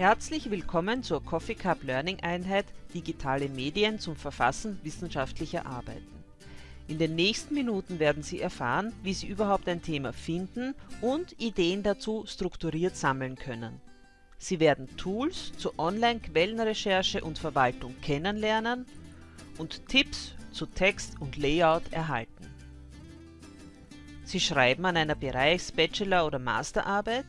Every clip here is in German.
Herzlich willkommen zur Coffee Cup Learning Einheit Digitale Medien zum Verfassen wissenschaftlicher Arbeiten. In den nächsten Minuten werden Sie erfahren, wie Sie überhaupt ein Thema finden und Ideen dazu strukturiert sammeln können. Sie werden Tools zur Online-Quellenrecherche und Verwaltung kennenlernen und Tipps zu Text und Layout erhalten. Sie schreiben an einer Bereichs-, Bachelor- oder Masterarbeit?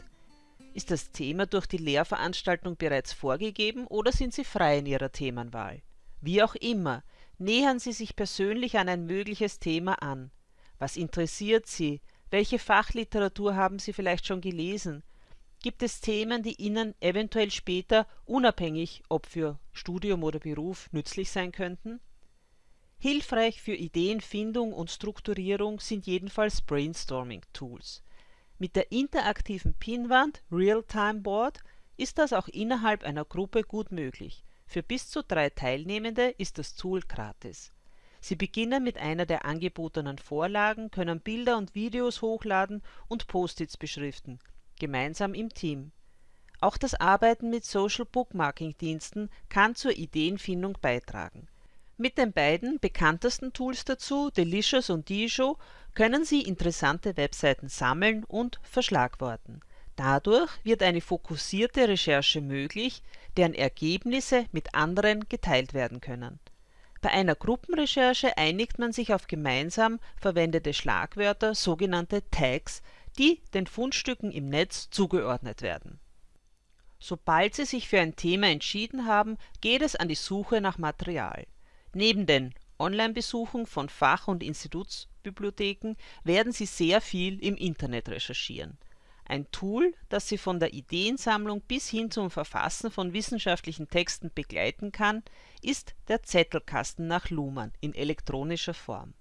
Ist das Thema durch die Lehrveranstaltung bereits vorgegeben oder sind Sie frei in Ihrer Themenwahl? Wie auch immer, nähern Sie sich persönlich an ein mögliches Thema an. Was interessiert Sie? Welche Fachliteratur haben Sie vielleicht schon gelesen? Gibt es Themen, die Ihnen eventuell später, unabhängig ob für Studium oder Beruf, nützlich sein könnten? Hilfreich für Ideenfindung und Strukturierung sind jedenfalls Brainstorming-Tools. Mit der interaktiven Pinwand Realtime Board ist das auch innerhalb einer Gruppe gut möglich. Für bis zu drei Teilnehmende ist das Tool gratis. Sie beginnen mit einer der angebotenen Vorlagen, können Bilder und Videos hochladen und Post-its beschriften gemeinsam im Team. Auch das Arbeiten mit Social Bookmarking Diensten kann zur Ideenfindung beitragen. Mit den beiden bekanntesten Tools dazu, Delicious und Dijo, können Sie interessante Webseiten sammeln und verschlagworten. Dadurch wird eine fokussierte Recherche möglich, deren Ergebnisse mit anderen geteilt werden können. Bei einer Gruppenrecherche einigt man sich auf gemeinsam verwendete Schlagwörter, sogenannte Tags, die den Fundstücken im Netz zugeordnet werden. Sobald Sie sich für ein Thema entschieden haben, geht es an die Suche nach Material. Neben den Online-Besuchen von Fach- und Institutsbibliotheken werden Sie sehr viel im Internet recherchieren. Ein Tool, das Sie von der Ideensammlung bis hin zum Verfassen von wissenschaftlichen Texten begleiten kann, ist der Zettelkasten nach Luhmann in elektronischer Form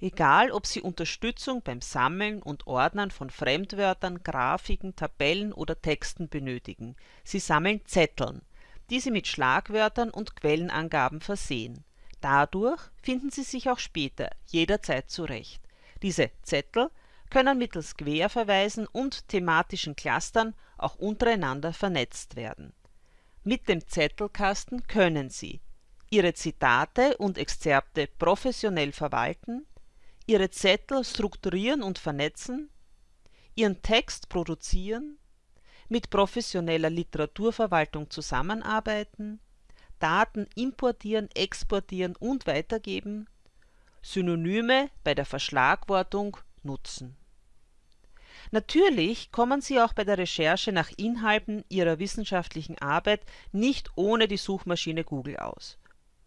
Egal, ob Sie Unterstützung beim Sammeln und Ordnen von Fremdwörtern, Grafiken, Tabellen oder Texten benötigen, Sie sammeln Zetteln, die Sie mit Schlagwörtern und Quellenangaben versehen. Dadurch finden Sie sich auch später jederzeit zurecht. Diese Zettel können mittels Querverweisen und thematischen Clustern auch untereinander vernetzt werden. Mit dem Zettelkasten können Sie Ihre Zitate und Exzerpte professionell verwalten ihre Zettel strukturieren und vernetzen, ihren Text produzieren, mit professioneller Literaturverwaltung zusammenarbeiten, Daten importieren, exportieren und weitergeben, Synonyme bei der Verschlagwortung nutzen. Natürlich kommen Sie auch bei der Recherche nach Inhalten Ihrer wissenschaftlichen Arbeit nicht ohne die Suchmaschine Google aus.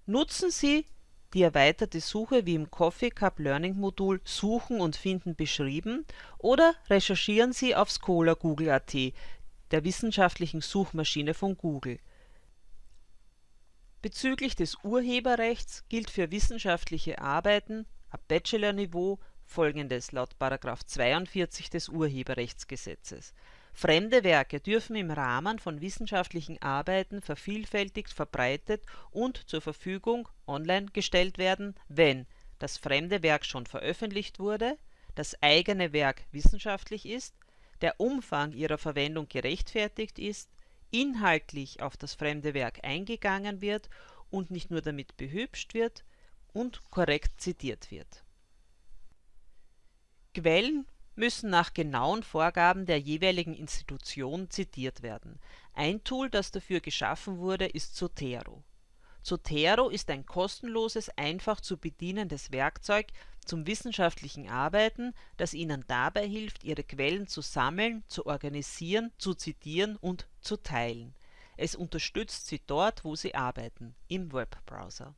Nutzen Sie die erweiterte Suche wie im Coffee Cup Learning Modul Suchen und Finden beschrieben oder recherchieren Sie auf Scholar-Google.at, der wissenschaftlichen Suchmaschine von Google. Bezüglich des Urheberrechts gilt für wissenschaftliche Arbeiten ab Bachelorniveau folgendes laut § 42 des Urheberrechtsgesetzes. Fremde Werke dürfen im Rahmen von wissenschaftlichen Arbeiten vervielfältigt verbreitet und zur Verfügung online gestellt werden, wenn das fremde Werk schon veröffentlicht wurde, das eigene Werk wissenschaftlich ist, der Umfang ihrer Verwendung gerechtfertigt ist, inhaltlich auf das fremde Werk eingegangen wird und nicht nur damit behübscht wird und korrekt zitiert wird. Quellen müssen nach genauen Vorgaben der jeweiligen Institution zitiert werden. Ein Tool, das dafür geschaffen wurde, ist Zotero. Zotero ist ein kostenloses, einfach zu bedienendes Werkzeug zum wissenschaftlichen Arbeiten, das Ihnen dabei hilft, Ihre Quellen zu sammeln, zu organisieren, zu zitieren und zu teilen. Es unterstützt Sie dort, wo Sie arbeiten, im Webbrowser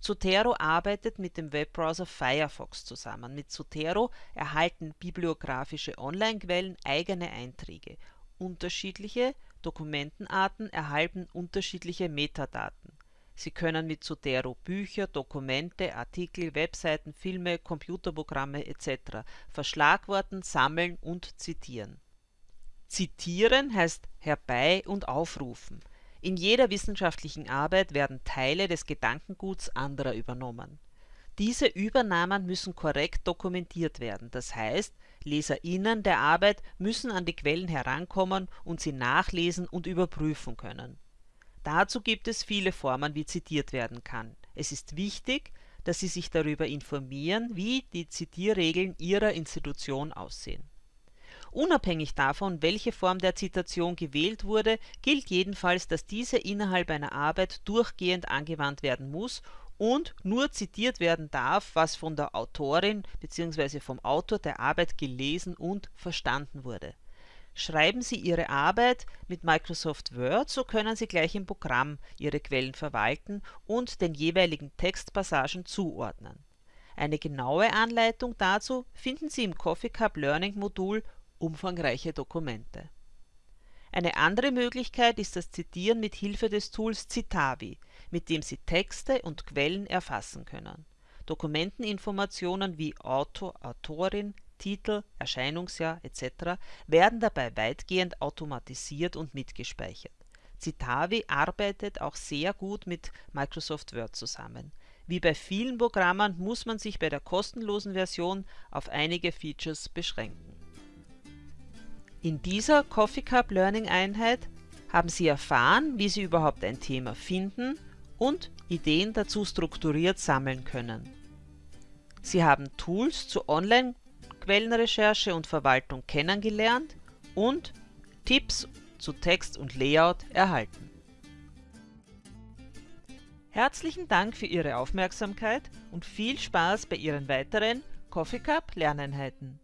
Zotero arbeitet mit dem Webbrowser Firefox zusammen. Mit Zotero erhalten bibliografische Online-Quellen eigene Einträge. Unterschiedliche Dokumentenarten erhalten unterschiedliche Metadaten. Sie können mit Zotero Bücher, Dokumente, Artikel, Webseiten, Filme, Computerprogramme etc. verschlagworten, sammeln und zitieren. Zitieren heißt herbei und aufrufen in jeder wissenschaftlichen Arbeit werden Teile des Gedankenguts anderer übernommen. Diese Übernahmen müssen korrekt dokumentiert werden, das heißt, LeserInnen der Arbeit müssen an die Quellen herankommen und sie nachlesen und überprüfen können. Dazu gibt es viele Formen, wie zitiert werden kann. Es ist wichtig, dass Sie sich darüber informieren, wie die Zitierregeln Ihrer Institution aussehen. Unabhängig davon, welche Form der Zitation gewählt wurde, gilt jedenfalls, dass diese innerhalb einer Arbeit durchgehend angewandt werden muss und nur zitiert werden darf, was von der Autorin bzw. vom Autor der Arbeit gelesen und verstanden wurde. Schreiben Sie Ihre Arbeit mit Microsoft Word, so können Sie gleich im Programm Ihre Quellen verwalten und den jeweiligen Textpassagen zuordnen. Eine genaue Anleitung dazu finden Sie im Coffee Cup Learning Modul Umfangreiche Dokumente. Eine andere Möglichkeit ist das Zitieren mit Hilfe des Tools Citavi mit dem Sie Texte und Quellen erfassen können. Dokumenteninformationen wie Autor, Autorin, Titel, Erscheinungsjahr etc. werden dabei weitgehend automatisiert und mitgespeichert. Citavi arbeitet auch sehr gut mit Microsoft Word zusammen. Wie bei vielen Programmen muss man sich bei der kostenlosen Version auf einige Features beschränken. In dieser Coffee Cup Learning Einheit haben Sie erfahren, wie Sie überhaupt ein Thema finden und Ideen dazu strukturiert sammeln können. Sie haben Tools zur Online-Quellenrecherche und Verwaltung kennengelernt und Tipps zu Text und Layout erhalten. Herzlichen Dank für Ihre Aufmerksamkeit und viel Spaß bei Ihren weiteren Coffee Cup Lerneinheiten.